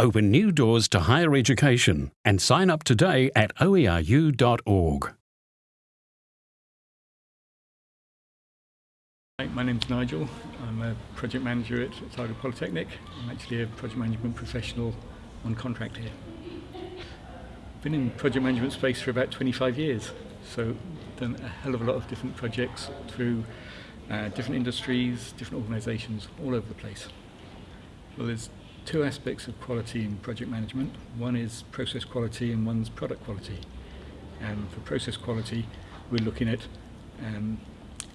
Open new doors to higher education and sign up today at oeru.org. Hi, my name's Nigel. I'm a project manager at Otago Polytechnic. I'm actually a project management professional on contract here. I've been in project management space for about 25 years, so done a hell of a lot of different projects through uh, different industries, different organisations, all over the place. Well, there's two aspects of quality in project management. One is process quality and one's product quality. And for process quality, we're looking at um,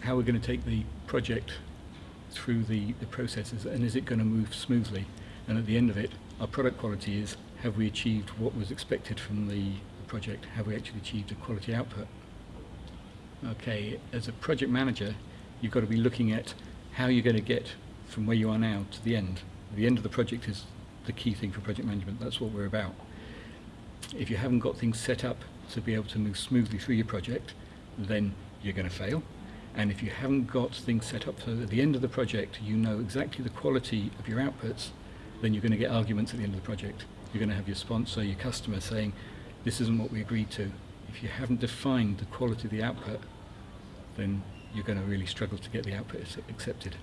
how we're going to take the project through the, the processes and is it going to move smoothly and at the end of it our product quality is have we achieved what was expected from the project have we actually achieved a quality output okay as a project manager you've got to be looking at how you're going to get from where you are now to the end the end of the project is the key thing for project management that's what we're about if you haven't got things set up to be able to move smoothly through your project then you're going to fail and if you haven't got things set up so that at the end of the project you know exactly the quality of your outputs, then you're going to get arguments at the end of the project. You're going to have your sponsor, your customer saying, this isn't what we agreed to. If you haven't defined the quality of the output, then you're going to really struggle to get the output accepted.